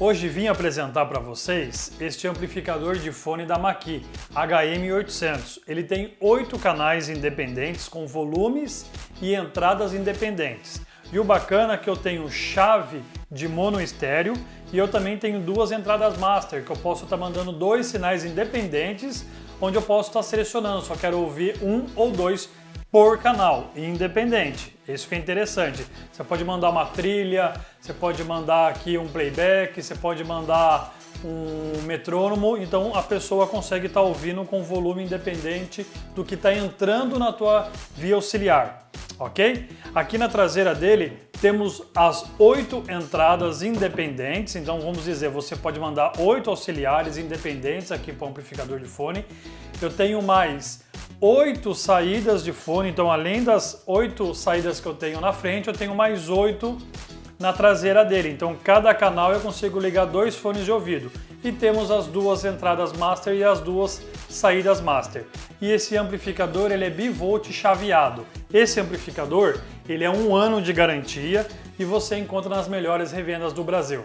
Hoje vim apresentar para vocês este amplificador de fone da Maqui, HM800. Ele tem oito canais independentes com volumes e entradas independentes. E o bacana é que eu tenho chave de mono estéreo e eu também tenho duas entradas master, que eu posso estar tá mandando dois sinais independentes, onde eu posso estar tá selecionando, só quero ouvir um ou dois por canal, independente. Isso que é interessante. Você pode mandar uma trilha, você pode mandar aqui um playback, você pode mandar um metrônomo, então a pessoa consegue estar tá ouvindo com volume independente do que está entrando na tua via auxiliar, ok? Aqui na traseira dele temos as oito entradas independentes, então vamos dizer, você pode mandar oito auxiliares independentes aqui para o amplificador de fone. Eu tenho mais oito saídas de fone, então além das oito saídas que eu tenho na frente, eu tenho mais oito na traseira dele. Então cada canal eu consigo ligar dois fones de ouvido. E temos as duas entradas master e as duas saídas master. E esse amplificador ele é bivolt chaveado. Esse amplificador ele é um ano de garantia e você encontra nas melhores revendas do Brasil.